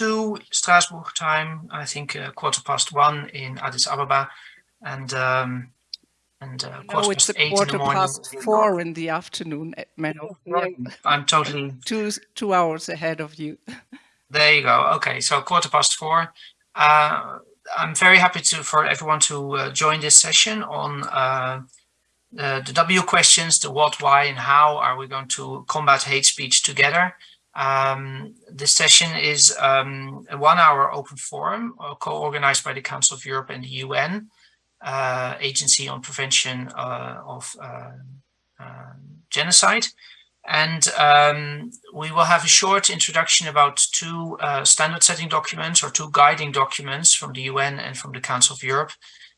two Strasbourg time, I think uh, quarter past one in Addis Ababa, and um, and uh, no, it's a quarter past four in the afternoon, eh, Menno. I'm totally two two hours ahead of you. There you go. Okay, so quarter past four. Uh, I'm very happy to for everyone to uh, join this session on uh, the, the W questions, the what, why, and how are we going to combat hate speech together. Um, this session is um, a one-hour open forum uh, co-organized by the Council of Europe and the UN uh, Agency on Prevention uh, of uh, uh, Genocide. And um, we will have a short introduction about two uh, standard setting documents or two guiding documents from the UN and from the Council of Europe.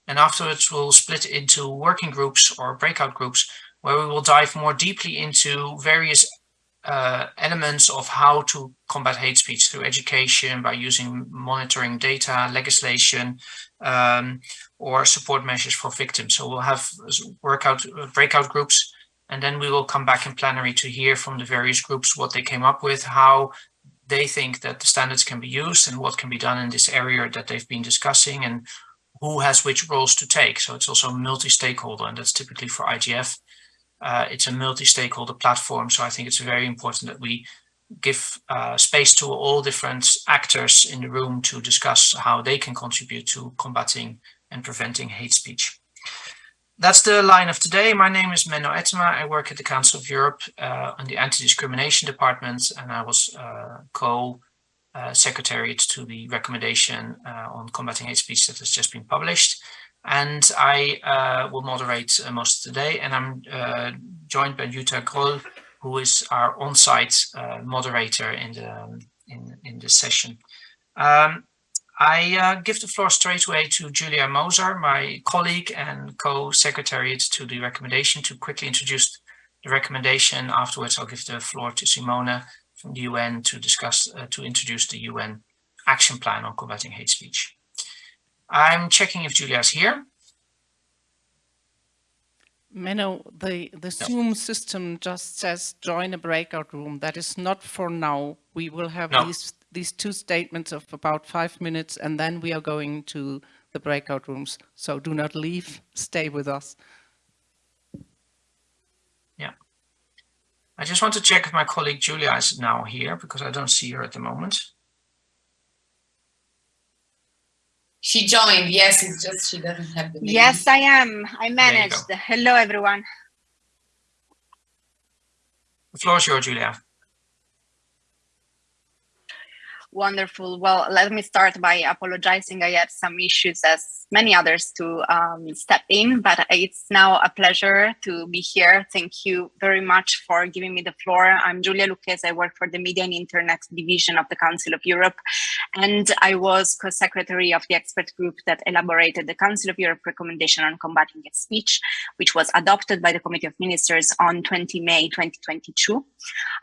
And afterwards, we'll split into working groups or breakout groups where we will dive more deeply into various uh, elements of how to combat hate speech through education by using monitoring data, legislation, um, or support measures for victims. So we'll have workout breakout groups, and then we will come back in plenary to hear from the various groups what they came up with, how they think that the standards can be used and what can be done in this area that they've been discussing and who has which roles to take. So it's also multi-stakeholder, and that's typically for IGF. Uh, it's a multi-stakeholder platform, so I think it's very important that we give uh, space to all different actors in the room to discuss how they can contribute to combating and preventing hate speech. That's the line of today. My name is Menno Ettema. I work at the Council of Europe uh, on the Anti-Discrimination Department, and I was uh, co-secretariat uh, to the recommendation uh, on combating hate speech that has just been published and I uh, will moderate uh, most of the day. And I'm uh, joined by Jutta Croll, who is our on-site uh, moderator in the in in this session. Um, I uh, give the floor straight away to Julia Moser, my colleague and co-secretariat to the recommendation, to quickly introduce the recommendation. Afterwards, I'll give the floor to Simona from the UN to discuss uh, to introduce the UN action plan on combating hate speech. I'm checking if Julia's here. Menno, the, the no. Zoom system just says join a breakout room. That is not for now. We will have no. these, these two statements of about five minutes and then we are going to the breakout rooms. So do not leave, stay with us. Yeah. I just want to check if my colleague Julia is now here because I don't see her at the moment. She joined. Yes, it's just she doesn't have the name. Yes, I am. I managed. Hello, everyone. The floor is yours, Julia. Wonderful. Well, let me start by apologizing. I had some issues as many others to um, step in, but it's now a pleasure to be here. Thank you very much for giving me the floor. I'm Julia Lucchese. I work for the Media and Internet Division of the Council of Europe, and I was co-secretary of the expert group that elaborated the Council of Europe recommendation on combating hate speech, which was adopted by the Committee of Ministers on 20 May 2022.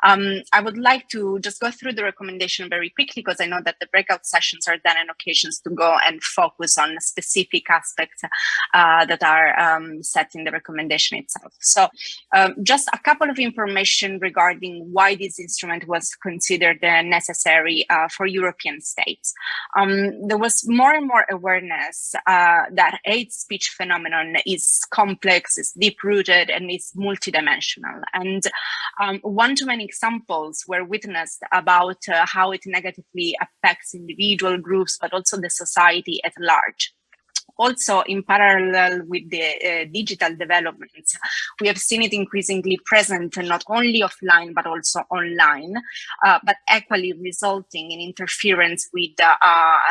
Um, I would like to just go through the recommendation very quickly because I know that the breakout sessions are then an occasions to go and focus on specific aspects uh, that are um, set in the recommendation itself. So um, just a couple of information regarding why this instrument was considered uh, necessary uh, for European states. Um, there was more and more awareness uh, that hate speech phenomenon is complex, is deep-rooted, and is multidimensional. And um, one too many examples were witnessed about uh, how it negatively affects individual groups, but also the society at large also in parallel with the uh, digital developments, we have seen it increasingly present not only offline, but also online, uh, but equally resulting in interference with uh,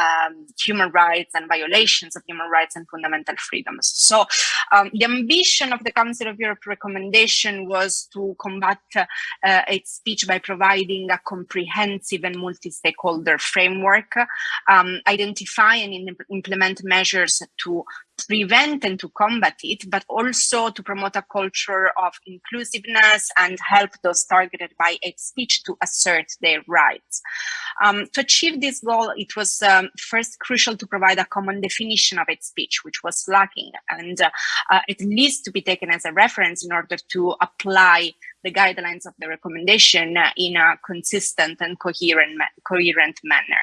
um, human rights and violations of human rights and fundamental freedoms. So um, the ambition of the Council of Europe recommendation was to combat uh, hate speech by providing a comprehensive and multi-stakeholder framework, um, identify and implement measures to prevent and to combat it, but also to promote a culture of inclusiveness and help those targeted by hate speech to assert their rights. Um, to achieve this goal, it was um, first crucial to provide a common definition of hate speech, which was lacking, and uh, uh, at least to be taken as a reference in order to apply the guidelines of the recommendation in a consistent and coherent, coherent manner.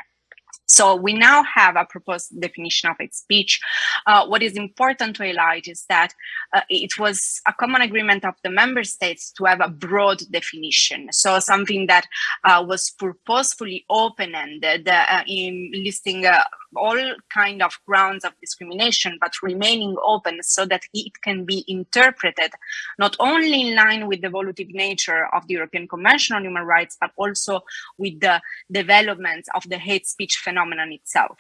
So we now have a proposed definition of hate speech. Uh, what is important to highlight is that uh, it was a common agreement of the member states to have a broad definition. So something that uh, was purposefully open-ended uh, in listing uh, all kind of grounds of discrimination, but remaining open so that it can be interpreted not only in line with the evolutive nature of the European Convention on Human Rights, but also with the development of the hate speech phenomenon itself.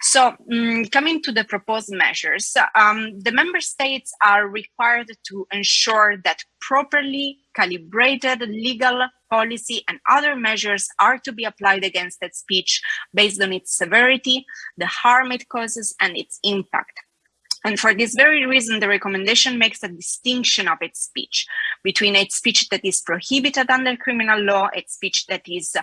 So um, coming to the proposed measures, um, the member states are required to ensure that properly calibrated legal policy and other measures are to be applied against that speech based on its severity, the harm it causes and its impact. And for this very reason, the recommendation makes a distinction of hate speech between hate speech that is prohibited under criminal law, hate speech that is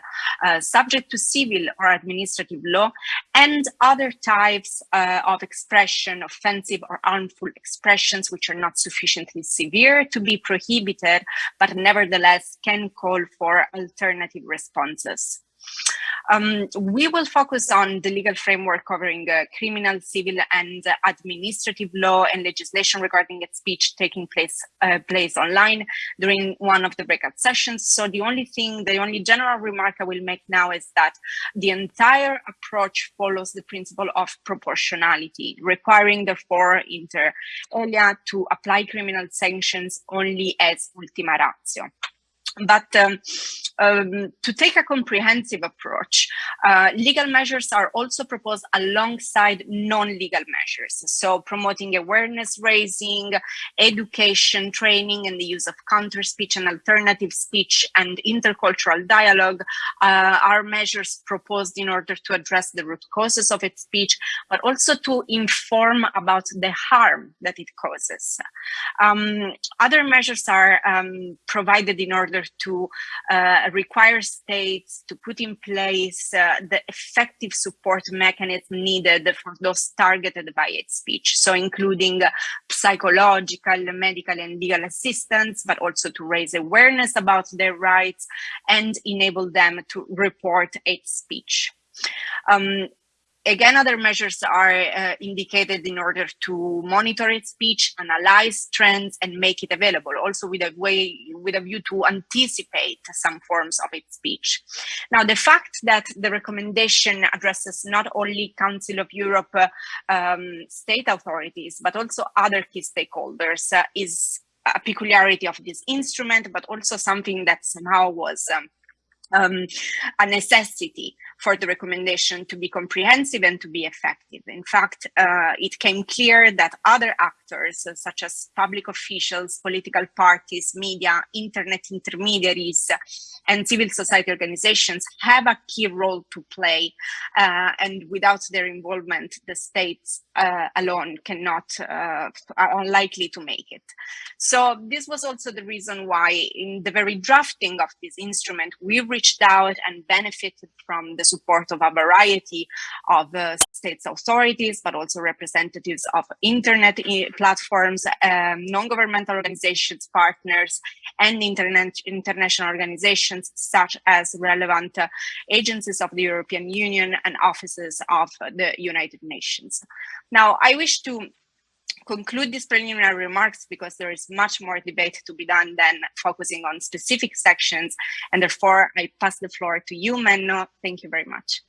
uh, subject to civil or administrative law, and other types uh, of expression, offensive or harmful expressions, which are not sufficiently severe to be prohibited, but nevertheless can call for alternative responses. Um, we will focus on the legal framework covering uh, criminal, civil, and uh, administrative law and legislation regarding speech taking place uh, place online during one of the breakout sessions. So the only thing, the only general remark I will make now is that the entire approach follows the principle of proportionality, requiring therefore inter alia to apply criminal sanctions only as ultima ratio. But um, um, to take a comprehensive approach, uh, legal measures are also proposed alongside non-legal measures. So promoting awareness raising, education, training, and the use of counter speech and alternative speech and intercultural dialogue uh, are measures proposed in order to address the root causes of hate speech, but also to inform about the harm that it causes. Um, other measures are um, provided in order order to uh, require states to put in place uh, the effective support mechanism needed for those targeted by hate speech. So including uh, psychological, medical and legal assistance, but also to raise awareness about their rights and enable them to report hate speech. Um, Again, other measures are uh, indicated in order to monitor hate speech, analyze trends, and make it available, also with a way, with a view to anticipate some forms of hate speech. Now, the fact that the recommendation addresses not only Council of Europe uh, um, state authorities, but also other key stakeholders uh, is a peculiarity of this instrument, but also something that somehow was um, um, a necessity for the recommendation to be comprehensive and to be effective. In fact, uh, it came clear that other actors, uh, such as public officials, political parties, media, internet intermediaries, and civil society organizations have a key role to play. Uh, and without their involvement, the states uh, alone cannot, uh, are unlikely to make it. So this was also the reason why in the very drafting of this instrument, we reached out and benefited from the support of a variety of uh, states authorities, but also representatives of internet eh, platforms, um, non-governmental organizations, partners, and internet, international organizations such as relevant uh, agencies of the European Union and offices of the United Nations. Now, I wish to conclude these preliminary remarks because there is much more debate to be done than focusing on specific sections. And therefore, I pass the floor to you, Menno. Thank you very much.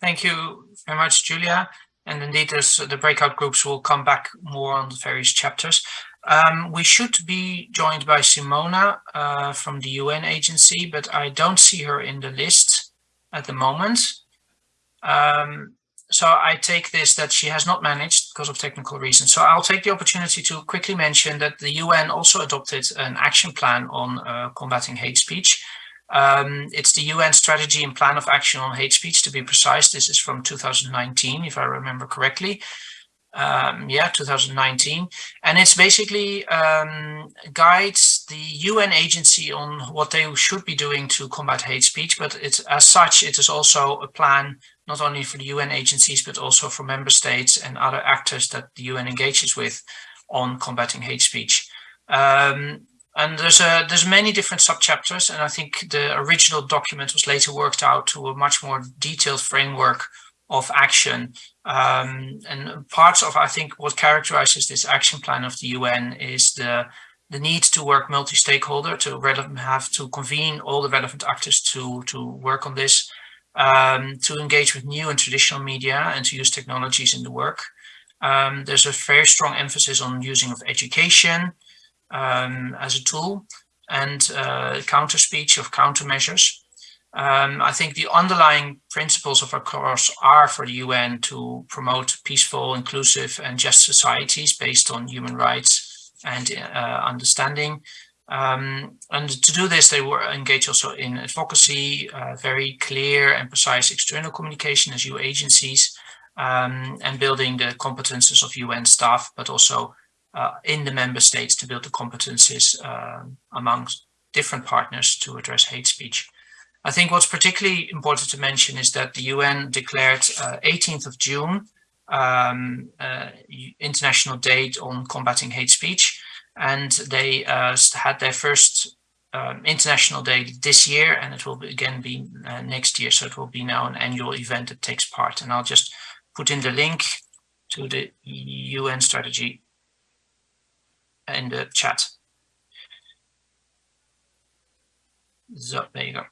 Thank you very much, Julia. And indeed, the breakout groups will come back more on the various chapters. Um, we should be joined by Simona uh, from the UN agency, but I don't see her in the list at the moment. Um, so I take this that she has not managed because of technical reasons. So I'll take the opportunity to quickly mention that the UN also adopted an action plan on uh, combating hate speech. Um, it's the UN strategy and plan of action on hate speech to be precise. This is from 2019, if I remember correctly. Um, yeah, 2019. And it's basically um, guides the UN agency on what they should be doing to combat hate speech. But it's as such, it is also a plan not only for the UN agencies, but also for member states and other actors that the UN engages with on combating hate speech. Um, And there's a there's many different subchapters, and I think the original document was later worked out to a much more detailed framework of action. Um, and parts of I think what characterizes this action plan of the UN is the the need to work multi-stakeholder to have to convene all the relevant actors to to work on this, um, to engage with new and traditional media and to use technologies in the work. Um, there's a very strong emphasis on using of education um, as a tool and uh, counter speech of countermeasures. Um, I think the underlying principles of our course are for the UN to promote peaceful, inclusive and just societies based on human rights and uh, understanding. Um, and to do this, they were engaged also in advocacy, uh, very clear and precise external communication as EU agencies, um, and building the competences of UN staff, but also uh, in the member states to build the competences uh, amongst different partners to address hate speech. I think what's particularly important to mention is that the UN declared uh, 18th of June um, uh, International Date on Combating Hate Speech, and they uh, had their first um, International Day this year, and it will be, again be uh, next year, so it will be now an annual event that takes part. And I'll just put in the link to the UN strategy in the chat. So there you go.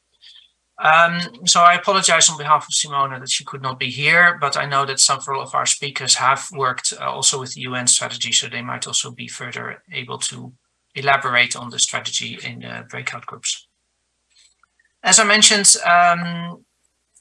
Um, so I apologize on behalf of Simona that she could not be here, but I know that several of our speakers have worked uh, also with the UN strategy, so they might also be further able to elaborate on the strategy in the breakout groups. As I mentioned, um,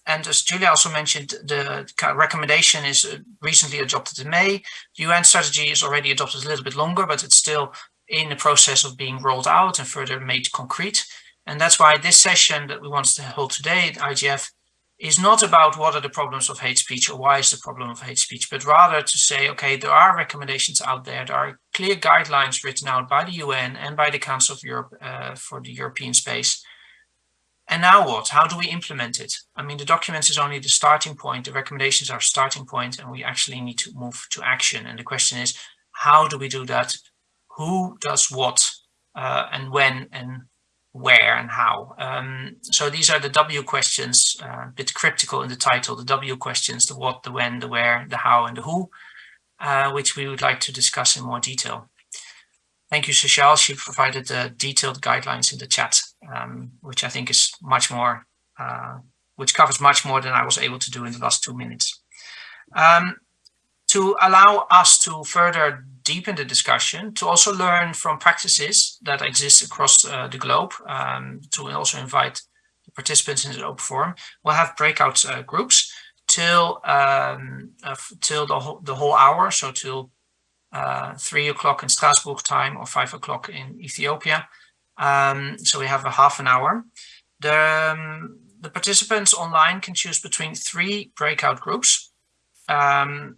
and as Julia also mentioned, the recommendation is uh, recently adopted in May. The UN strategy is already adopted a little bit longer, but it's still in the process of being rolled out and further made concrete. And that's why this session that we want to hold today at IGF is not about what are the problems of hate speech or why is the problem of hate speech, but rather to say, okay, there are recommendations out there. There are clear guidelines written out by the UN and by the Council of Europe uh, for the European space. And now what? How do we implement it? I mean, the documents is only the starting point. The recommendations are starting point, and we actually need to move to action. And the question is, how do we do that? Who does what uh, and when and where and how. Um, so these are the W questions, uh, a bit cryptical in the title, the W questions, the what, the when, the where, the how and the who, uh, which we would like to discuss in more detail. Thank you, Seychelle. She provided the detailed guidelines in the chat, um, which I think is much more, uh, which covers much more than I was able to do in the last two minutes. Um, to allow us to further deepen the discussion, to also learn from practices that exist across uh, the globe, um, to also invite participants in the open forum. We'll have breakout uh, groups till um, uh, till the whole, the whole hour, so till uh, three o'clock in Strasbourg time or five o'clock in Ethiopia. Um, so we have a half an hour. The, um, the participants online can choose between three breakout groups, um,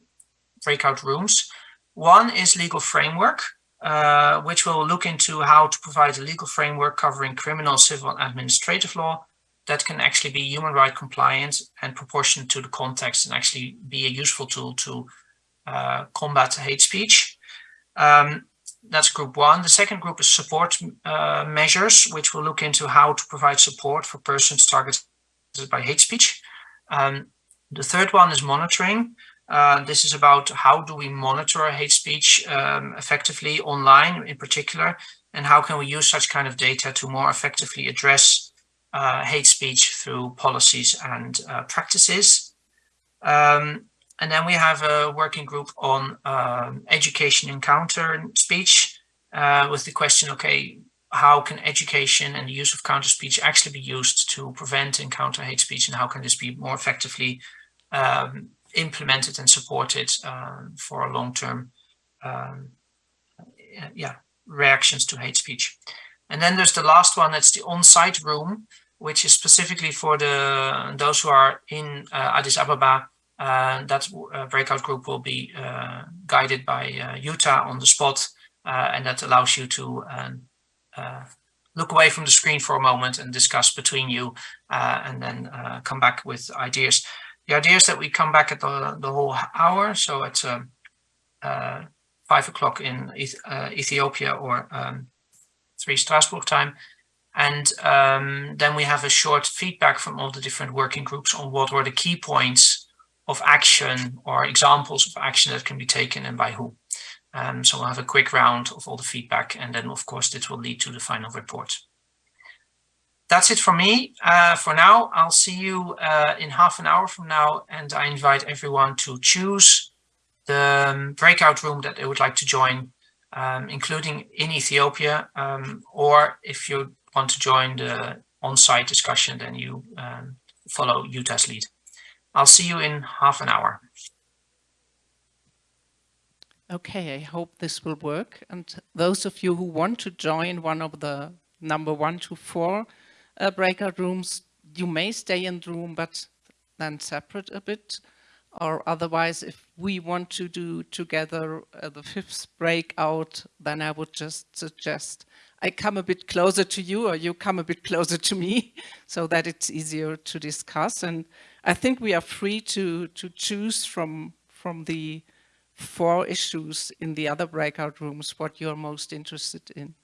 breakout rooms. One is legal framework, uh, which will look into how to provide a legal framework covering criminal, civil and administrative law that can actually be human right compliant and proportionate to the context and actually be a useful tool to uh, combat hate speech. Um, that's group one. The second group is support uh, measures, which will look into how to provide support for persons targeted by hate speech. Um, the third one is monitoring, uh, this is about how do we monitor hate speech um, effectively online in particular, and how can we use such kind of data to more effectively address uh, hate speech through policies and uh, practices. Um, and then we have a working group on um, education and counter speech uh, with the question, okay, how can education and the use of counter speech actually be used to prevent and counter hate speech and how can this be more effectively um, implemented and supported um, for long-term um, yeah, reactions to hate speech. And then there's the last one, that's the on-site room, which is specifically for the those who are in uh, Addis Ababa. Uh, that uh, breakout group will be uh, guided by uh, Jutta on the spot, uh, and that allows you to um, look away from the screen for a moment and discuss between you, and then come back with ideas. The idea is that we come back at the, the whole hour, so it's um, uh, five o'clock in uh, Ethiopia or um, 3 Strasbourg time. And um, then we have a short feedback from all the different working groups on what were the key points of action or examples of action that can be taken and by who. Um, so we'll have a quick round of all the feedback and then of course this will lead to the final report. That's it for me uh, for now. I'll see you uh, in half an hour from now and I invite everyone to choose the um, breakout room that they would like to join, um, including in Ethiopia, um, or if you want to join the on-site discussion, then you um, follow Jutta's lead. I'll see you in half an hour. Okay, I hope this will work. And those of you who want to join one of the number one to four uh, breakout rooms, you may stay in the room, but then separate a bit. Or otherwise, if we want to do together uh, the fifth breakout, then I would just suggest I come a bit closer to you or you come a bit closer to me so that it's easier to discuss. And I think we are free to, to choose from, from the four issues in the other breakout rooms what you're most interested in.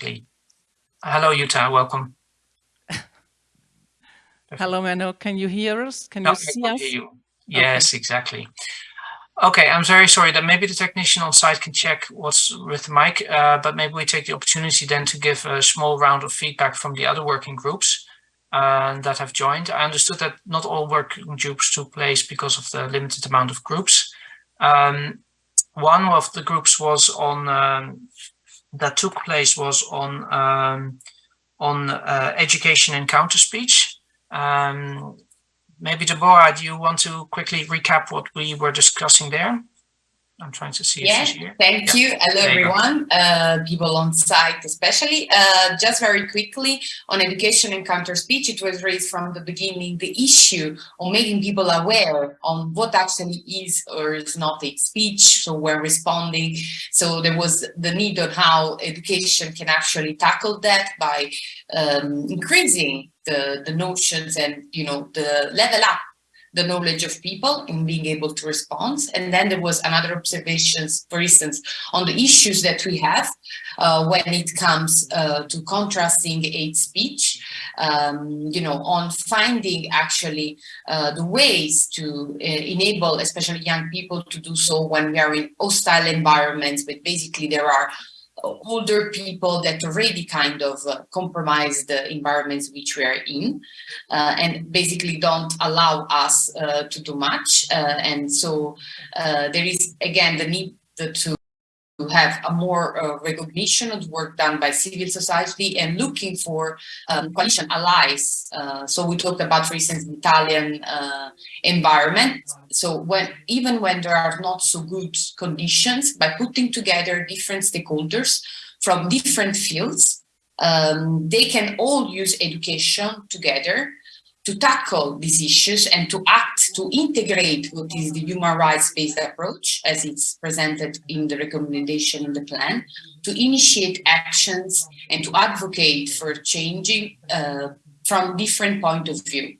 Quickly. Hello, Jutta, welcome. Hello, Menno. Can you hear us? Can you see us? You. Yes, okay. exactly. Okay, I'm very sorry that maybe the technician on site can check what's with the mic, uh, but maybe we take the opportunity then to give a small round of feedback from the other working groups uh, that have joined. I understood that not all working groups took place because of the limited amount of groups. Um, one of the groups was on um, that took place was on um, on uh, education and counter speech. Um, maybe Deborah, do you want to quickly recap what we were discussing there? I'm trying to see yeah, Thank yeah. you. Hello, there everyone, uh, people on site especially. Uh, just very quickly on education and counter speech, it was raised from the beginning the issue of making people aware on what actually is or is not a speech. So we're responding. So there was the need on how education can actually tackle that by um, increasing the, the notions and, you know, the level up the knowledge of people in being able to respond. And then there was another observations, for instance, on the issues that we have uh, when it comes uh, to contrasting hate speech, um, you know, on finding actually uh, the ways to uh, enable, especially young people to do so when we are in hostile environments, but basically there are older people that already kind of uh, compromise the environments which we are in uh, and basically don't allow us uh, to do much. Uh, and so uh, there is, again, the need to have a more uh, recognition of work done by civil society and looking for um, coalition allies. Uh, so we talked about, for instance, Italian uh, environment. So when even when there are not so good conditions, by putting together different stakeholders from different fields, um, they can all use education together to tackle these issues and to act to integrate what is the human rights-based approach as it's presented in the recommendation in the plan, to initiate actions and to advocate for changing uh, from different point of view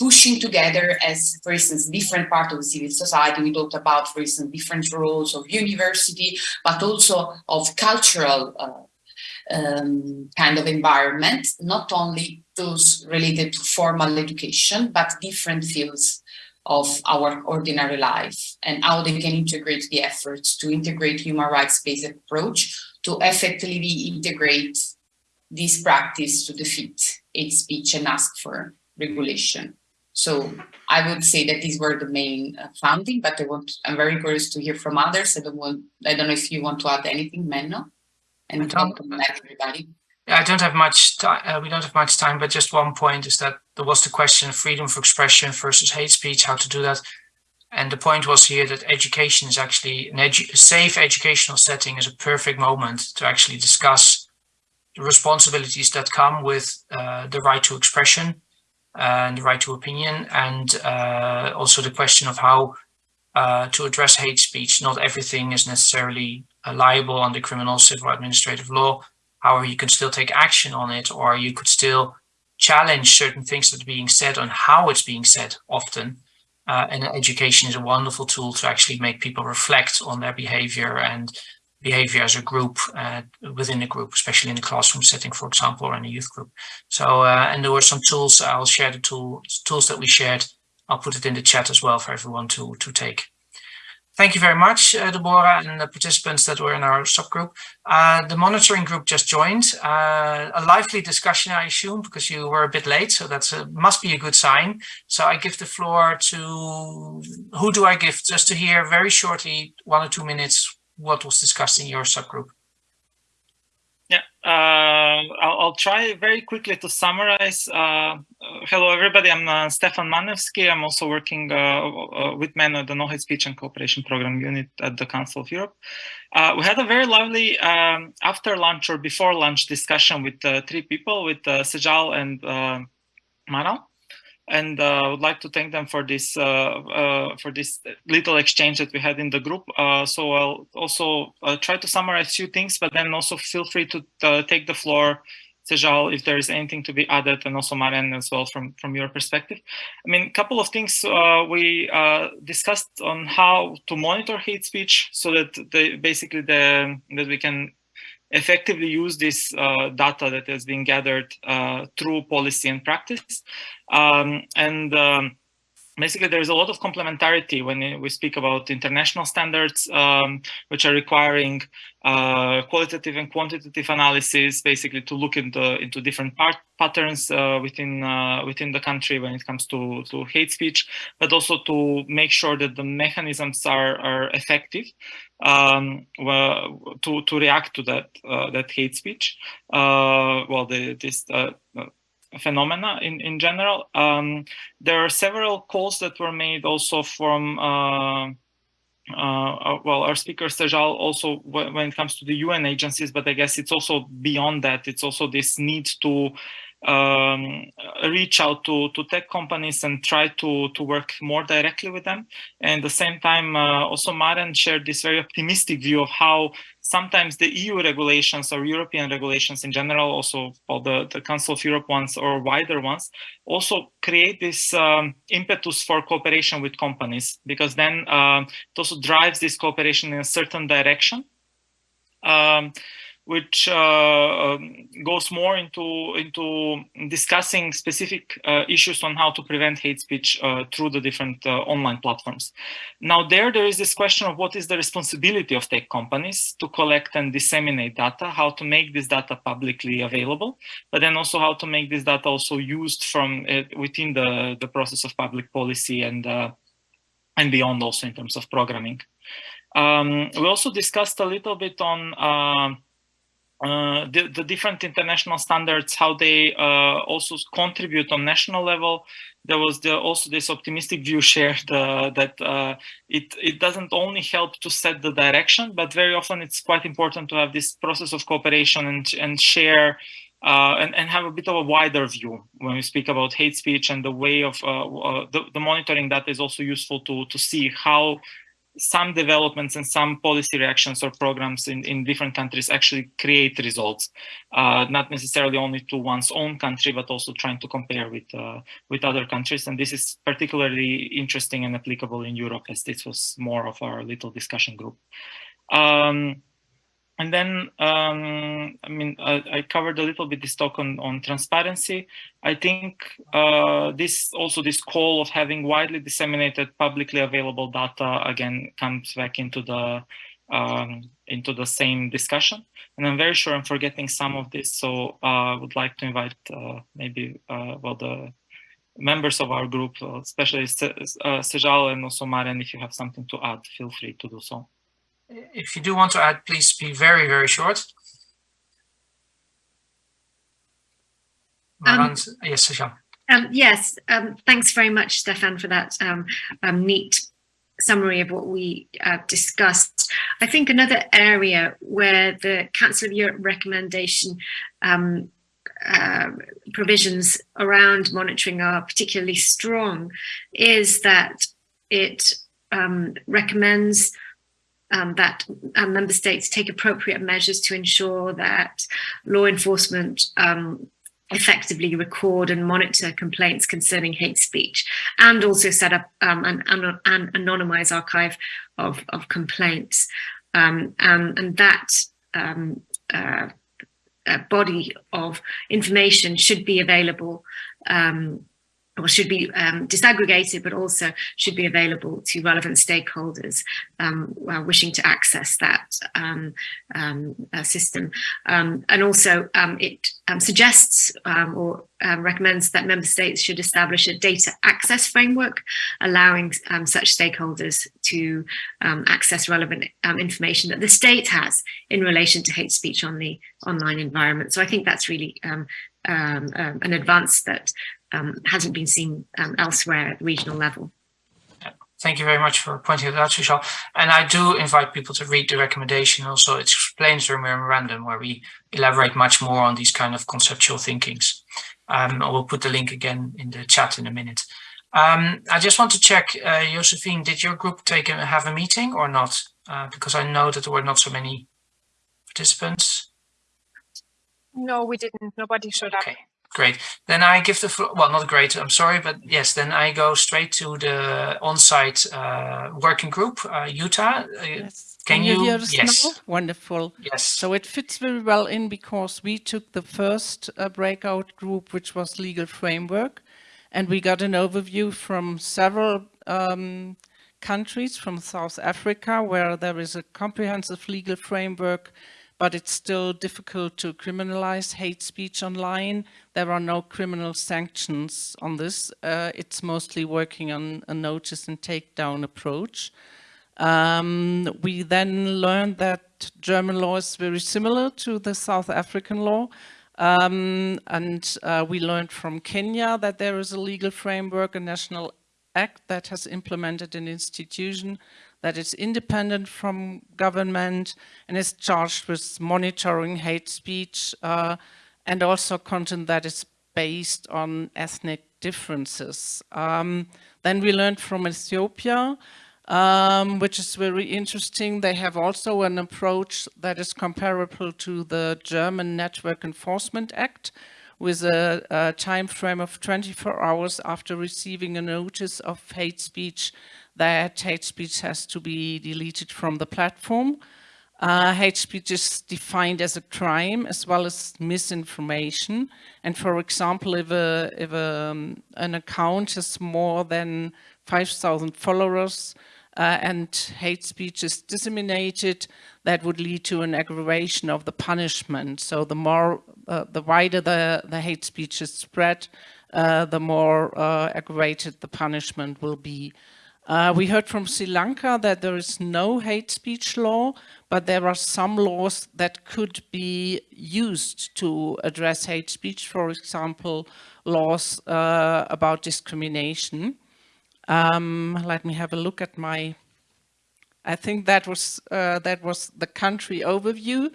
pushing together as, for instance, different part of civil society. We talked about, for instance, different roles of university, but also of cultural uh, um, kind of environment, not only those related to formal education, but different fields of our ordinary life and how they can integrate the efforts to integrate human rights-based approach to effectively integrate this practice to defeat hate speech and ask for regulation. So I would say that these were the main uh, founding, but I want, I'm very curious to hear from others. I don't want, I don't know if you want to add anything, Menno and welcome everybody. I don't have much time. Uh, we don't have much time, but just one point is that there was the question of freedom of expression versus hate speech, how to do that. And the point was here that education is actually an edu a safe educational setting is a perfect moment to actually discuss the responsibilities that come with uh, the right to expression and the right to opinion and uh, also the question of how uh, to address hate speech. Not everything is necessarily uh, liable under criminal civil administrative law. However, you can still take action on it, or you could still challenge certain things that are being said on how it's being said often. Uh, and education is a wonderful tool to actually make people reflect on their behavior and behavior as a group uh, within a group, especially in the classroom setting, for example, or in a youth group. So, uh, and there were some tools, I'll share the tool, tools that we shared. I'll put it in the chat as well for everyone to, to take. Thank you very much, uh, Deborah, and the participants that were in our subgroup. Uh, the monitoring group just joined. Uh, a lively discussion, I assume, because you were a bit late, so that must be a good sign. So I give the floor to, who do I give? Just to hear very shortly, one or two minutes, what was discussed in your subgroup. Uh, I'll, I'll, try very quickly to summarize. Uh, uh hello, everybody. I'm uh, Stefan Manevski. I'm also working uh, uh, with men at the No Hate Speech and Cooperation Program Unit at the Council of Europe. we had a very lovely um, after lunch or before lunch discussion with three people, with Sejal and Manal and uh, I would like to thank them for this uh, uh, for this little exchange that we had in the group. Uh, so I'll also uh, try to summarize a few things, but then also feel free to uh, take the floor, Sejal, if there is anything to be added, and also Maren as well from from your perspective. I mean, a couple of things we discussed on how to monitor hate speech, so that the, basically the that we can effectively use this uh, data that has been gathered uh, through policy and practice. Um, and um, basically there's a lot of complementarity when we speak about international standards, um, which are requiring uh, qualitative and quantitative analysis, basically to look into into different part, patterns uh, within uh, within the country when it comes to to hate speech, but also to make sure that the mechanisms are are effective um, well, to to react to that uh, that hate speech. Uh, well, the, this uh, phenomena in, in general. Um, there are several calls that were made also from, uh, uh, well, our speaker Sejal also when it comes to the UN agencies, but I guess it's also beyond that. It's also this need to um, reach out to, to tech companies and try to, to work more directly with them. And at the same time, uh, also Maren shared this very optimistic view of how sometimes the EU regulations or European regulations in general, also all the, the Council of Europe ones or wider ones, also create this um, impetus for cooperation with companies, because then uh, it also drives this cooperation in a certain direction. Um, which uh, um, goes more into into discussing specific uh, issues on how to prevent hate speech uh, through the different online platforms. Now there, there is this question of what is the responsibility of tech companies to collect and disseminate data, how to make this data publicly available, but then also how to make this data also used from within the, the process of public policy and, and beyond also in terms of programming. Um, we also discussed a little bit on uh, the, the, different international standards, how they uh, also contribute on national level. There was the, also this optimistic view shared uh, that uh, it, it doesn't only help to set the direction, but very often it's quite important to have this process of cooperation and, and share uh, and, and have a bit of a wider view when we speak about hate speech and the way of the, the monitoring that is also useful to, to see how some developments and some policy reactions or programs in, in different countries actually create results, uh, not necessarily only to one's own country, but also trying to compare with, uh, with other countries. And this is particularly interesting and applicable in Europe as this was more of our little discussion group. Um, and then, um, I mean, I, I, covered a little bit this talk on, on transparency. I think uh, this also this call of having widely disseminated publicly available data again comes back into the um, into the same discussion. And I'm very sure I'm forgetting some of this, so uh, I would like to invite uh, maybe uh, well the members of our group, uh, especially uh, Sejal and also Maren, if you have something to add, feel free to do so if you do want to add, please be very, very short. Um, yes, Sasha. Um, yes, um, thanks very much, Stefan, for that um, um, neat summary of what we uh, discussed. I think another area where the Council of Europe recommendation um, uh, provisions around monitoring are particularly strong is that it recommends um, that um, member states take appropriate measures to ensure that law enforcement um, effectively record and monitor complaints concerning hate speech and also set up um, an, an, an, anonymized archive of, of complaints. Um, and that um, uh, body of information should be available um, or should be um, disaggregated, but also should be available to relevant stakeholders um, wishing to access that um, um uh, system. Um, and also um, it suggests or recommends that member states should establish a data access framework, allowing such stakeholders to access relevant information that the state has in relation to hate speech on the online environment. So I think that's really um, um, an advance that um, hasn't been seen um, elsewhere at the regional level. Thank you very much for pointing it out, Sushal. And I do invite people to read the recommendation. Also, it explains the memorandum where we elaborate much more on these kind of conceptual thinkings. Um, I will put the link again in the chat in a minute. Um, I just want to check, uh, Josephine, did your group take a, have a meeting or not? Uh, because I know that there were not so many participants. No, we didn't. Nobody showed okay. up. Great. Then I give the floor, well, not great, I'm sorry, but yes, then I go straight to the on-site uh, working group, uh, Jutta. Uh, yes. Can, Can, you, you hear us yes. now? Wonderful. Yes. So it fits very well in because we took the first uh, breakout group, which was legal framework, and we got an overview from several um, countries, from South Africa, where there is a comprehensive legal framework but it's still difficult to criminalize hate speech online. There are no criminal sanctions on this. Uh, it's mostly working on a notice and takedown approach. Um, we then learned that German law is very similar to the South African law. Um, and uh, we learned from Kenya that there is a legal framework, a national act that has implemented an institution that is independent from government and is charged with monitoring hate speech uh, and also content that is based on ethnic differences. Um, then we learned from Ethiopia, um, which is very interesting. They have also an approach that is comparable to the German Network Enforcement Act, with a, a, time frame of 24 hours after receiving a notice of hate speech that hate speech has to be deleted from the platform. Uh, hate speech is defined as a crime as well as misinformation. And for example, if, a, if a, um, an account has more than 5,000 followers uh, and hate speech is disseminated, that would lead to an aggravation of the punishment. So the more, uh, the wider the, the hate speech is spread, uh, the more uh, aggravated the punishment will be. Uh, we heard from Sri Lanka that there is no hate speech law, but there are some laws that could be used to address hate speech, for example, laws uh, about discrimination. Um, let me have a look at my, I think that was, uh, that was the country overview.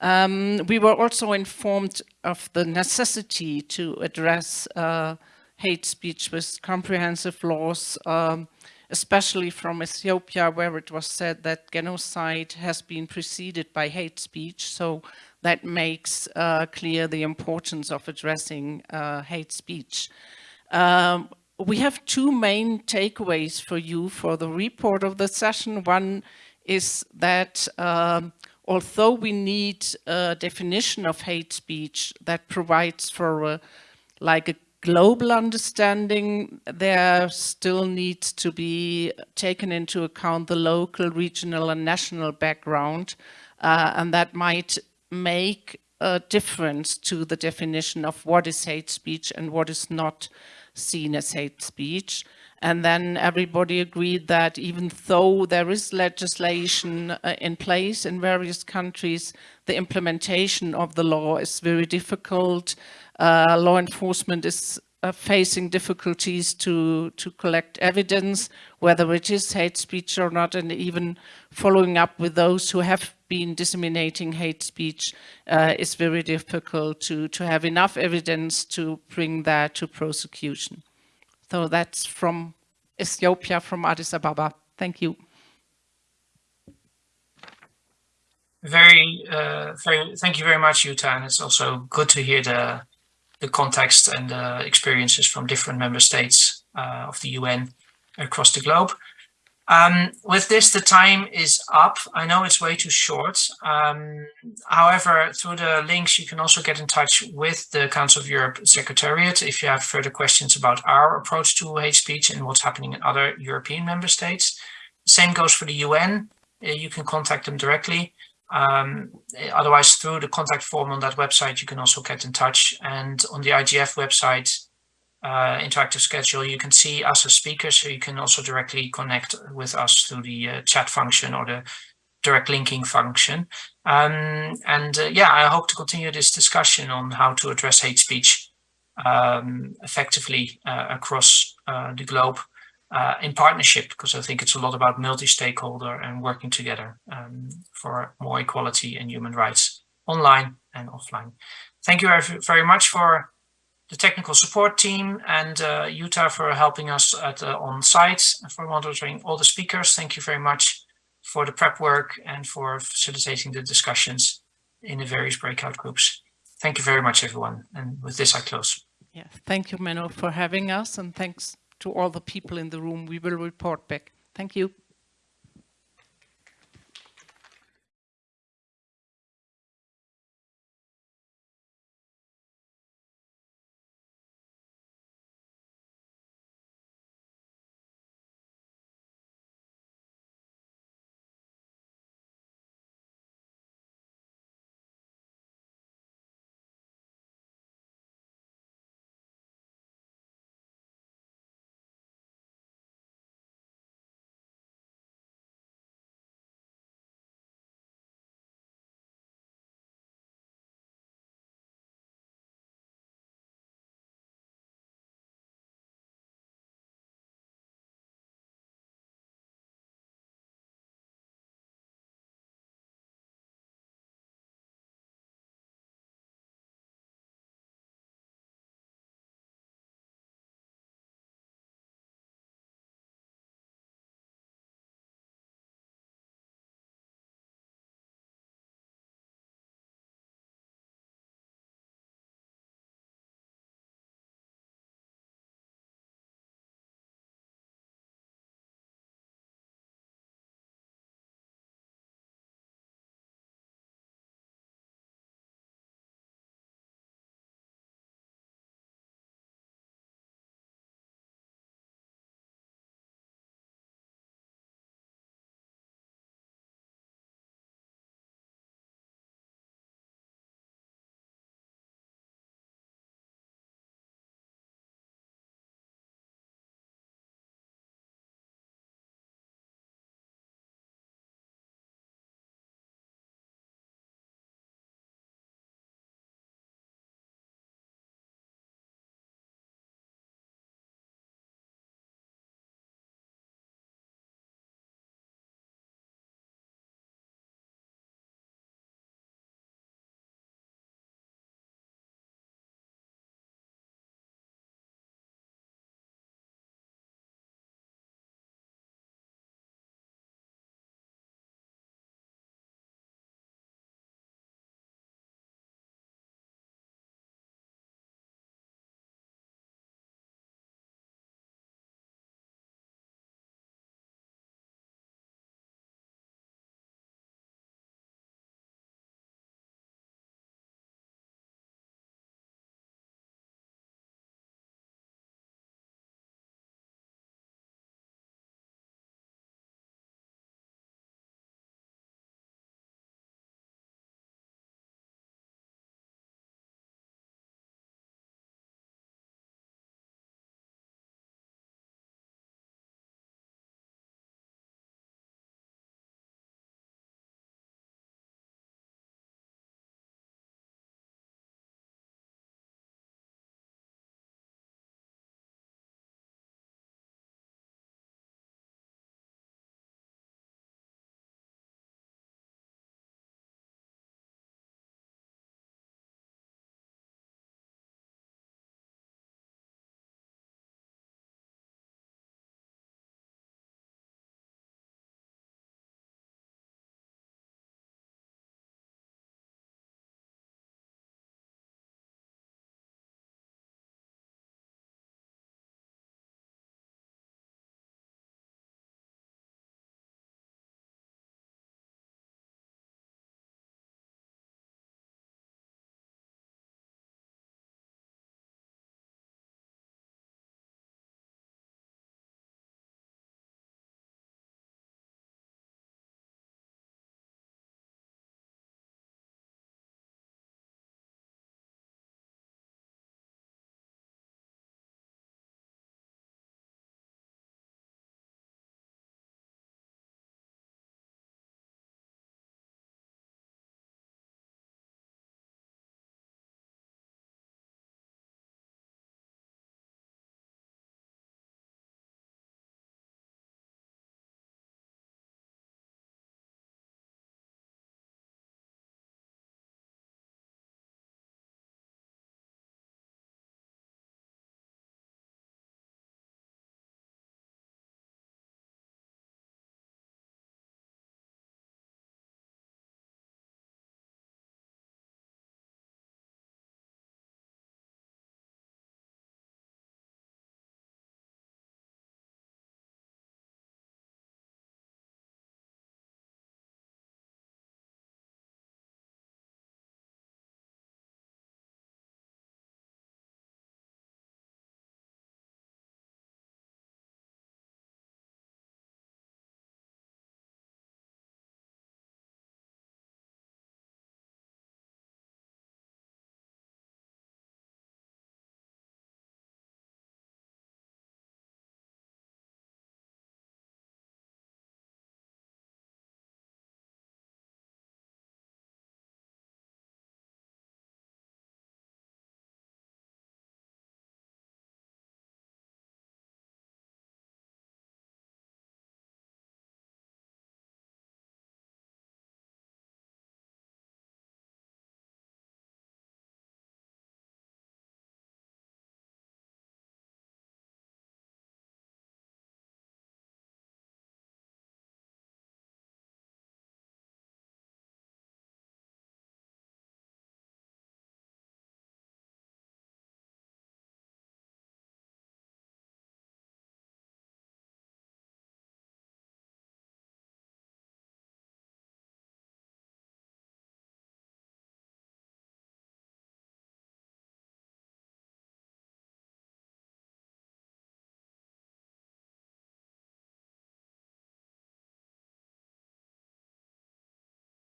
Um, we were also informed of the necessity to address uh, hate speech with comprehensive laws um, especially from Ethiopia, where it was said that genocide has been preceded by hate speech. So that makes uh, clear the importance of addressing uh, hate speech. Um, we have two main takeaways for you for the report of the session. One is that um, although we need a definition of hate speech that provides for a, like a global understanding, there still needs to be taken into account the local, regional and national background. Uh, and that might make a difference to the definition of what is hate speech and what is not seen as hate speech. And then everybody agreed that even though there is legislation uh, in place in various countries, the implementation of the law is very difficult uh, law enforcement is uh, facing difficulties to, to collect evidence, whether it is hate speech or not, and even following up with those who have been disseminating hate speech uh, is very difficult to, to have enough evidence to bring that to prosecution. So that's from Ethiopia, from Addis Ababa. Thank you. Very, uh, very, thank you very much, Jutta. And it's also good to hear the the context and the experiences from different member states uh, of the UN across the globe. Um, with this, the time is up. I know it's way too short. Um, however, through the links, you can also get in touch with the Council of Europe Secretariat if you have further questions about our approach to hate speech and what's happening in other European member states. Same goes for the UN. Uh, you can contact them directly. Um, otherwise, through the contact form on that website, you can also get in touch. And on the IGF website, uh, interactive schedule, you can see us as speakers, so you can also directly connect with us through the uh, chat function or the direct linking function. Um, and uh, yeah, I hope to continue this discussion on how to address hate speech um, effectively uh, across uh, the globe uh, in partnership, because I think it's a lot about multi-stakeholder and working together um, for more equality and human rights online and offline. Thank you very much for the technical support team and uh, Jutta for helping us at uh, on site for monitoring all the speakers. Thank you very much for the prep work and for facilitating the discussions in the various breakout groups. thank you very much, everyone. And with this, I close. Yeah, thank you, Menno, for having us, and thanks to all the people in the room. We will report back. Thank you.